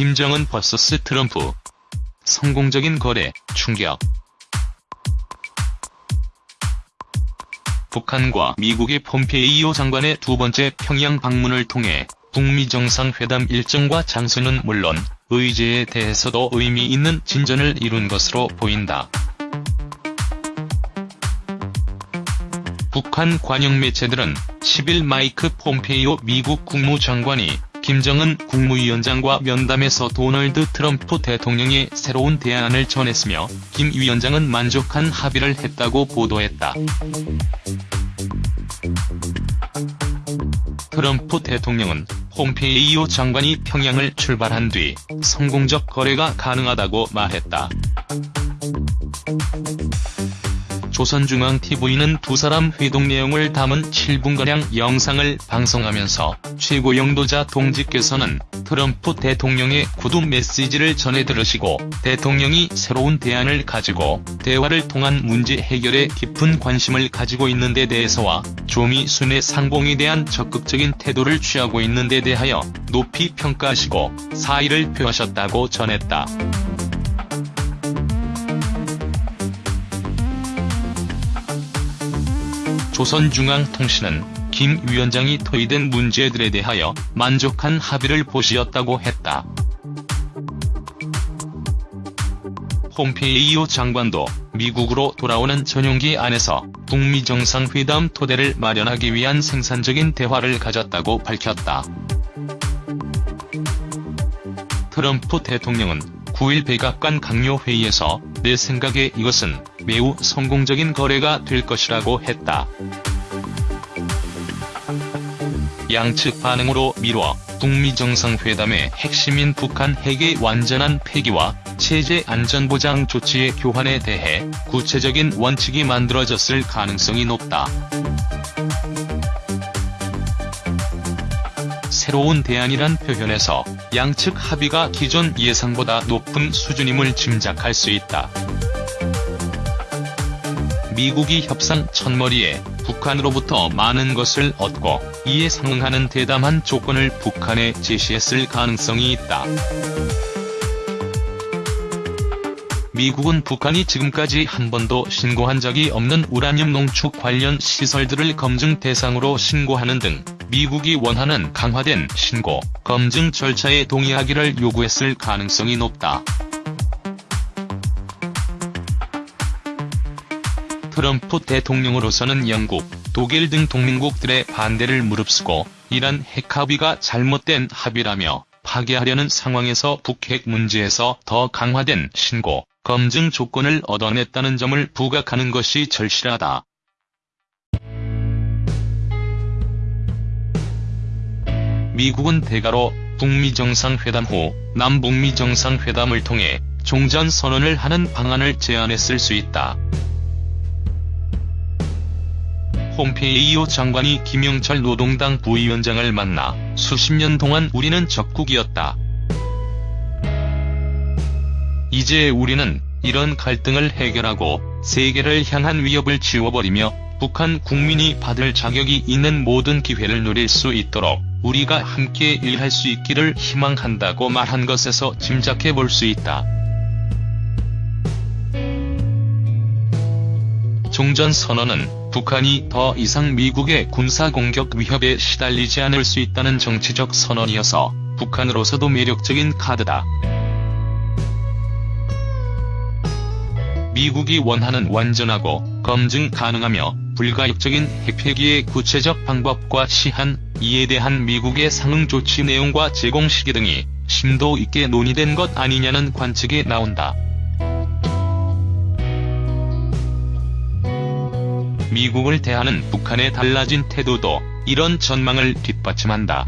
김정은 vs 트럼프. 성공적인 거래, 충격. 북한과 미국의 폼페이오 장관의 두 번째 평양 방문을 통해 북미 정상회담 일정과 장소는 물론 의제에 대해서도 의미 있는 진전을 이룬 것으로 보인다. 북한 관영 매체들은 10일 마이크 폼페이오 미국 국무장관이 김정은 국무위원장과 면담에서 도널드 트럼프 대통령의 새로운 대안을 전했으며 김 위원장은 만족한 합의를 했다고 보도했다. 트럼프 대통령은 폼페이오 장관이 평양을 출발한 뒤 성공적 거래가 가능하다고 말했다. 조선중앙TV는 두 사람 회동 내용을 담은 7분가량 영상을 방송하면서 최고 영도자 동지께서는 트럼프 대통령의 구두 메시지를 전해 들으시고 대통령이 새로운 대안을 가지고 대화를 통한 문제 해결에 깊은 관심을 가지고 있는 데 대해서와 조미순의 상봉에 대한 적극적인 태도를 취하고 있는 데 대하여 높이 평가하시고 사의를 표하셨다고 전했다. 조선중앙통신은 김 위원장이 토의된 문제들에 대하여 만족한 합의를 보시었다고 했다. 폼페이오 장관도 미국으로 돌아오는 전용기 안에서 북미 정상회담 토대를 마련하기 위한 생산적인 대화를 가졌다고 밝혔다. 트럼프 대통령은 9일 백악관 강요회의에서 내 생각에 이것은 매우 성공적인 거래가 될 것이라고 했다. 양측 반응으로 미뤄 북미 정상회담의 핵심인 북한 핵의 완전한 폐기와 체제 안전보장 조치의 교환에 대해 구체적인 원칙이 만들어졌을 가능성이 높다. 새로운 대안이란 표현에서 양측 합의가 기존 예상보다 높은 수준임을 짐작할 수 있다. 미국이 협상 첫머리에 북한으로부터 많은 것을 얻고 이에 상응하는 대담한 조건을 북한에 제시했을 가능성이 있다. 미국은 북한이 지금까지 한 번도 신고한 적이 없는 우라늄 농축 관련 시설들을 검증 대상으로 신고하는 등 미국이 원하는 강화된 신고, 검증 절차에 동의하기를 요구했을 가능성이 높다. 트럼프 대통령으로서는 영국, 독일 등 동맹국들의 반대를 무릅쓰고 이란 핵 합의가 잘못된 합의라며 파괴하려는 상황에서 북핵 문제에서 더 강화된 신고, 검증 조건을 얻어냈다는 점을 부각하는 것이 절실하다. 미국은 대가로 북미 정상회담 후 남북미 정상회담을 통해 종전 선언을 하는 방안을 제안했을 수 있다. 폼페이오 장관이 김영철 노동당 부위원장을 만나 수십 년 동안 우리는 적국이었다. 이제 우리는 이런 갈등을 해결하고 세계를 향한 위협을 지워버리며 북한 국민이 받을 자격이 있는 모든 기회를 누릴 수 있도록 우리가 함께 일할 수 있기를 희망한다고 말한 것에서 짐작해 볼 수 있다. 종전선언은 북한이 더 이상 미국의 군사공격 위협에 시달리지 않을 수 있다는 정치적 선언이어서 북한으로서도 매력적인 카드다. 미국이 원하는 완전하고 검증 가능하며 불가역적인 핵폐기의 구체적 방법과 시한, 이에 대한 미국의 상응 조치 내용과 제공 시기 등이 심도 있게 논의된 것 아니냐는 관측이 나온다. 미국을 대하는 북한의 달라진 태도도 이런 전망을 뒷받침한다.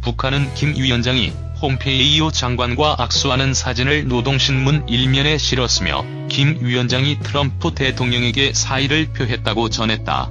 북한은 김 위원장이 폼페이오 장관과 악수하는 사진을 노동신문 일면에 실었으며 김 위원장이 트럼프 대통령에게 사의를 표했다고 전했다.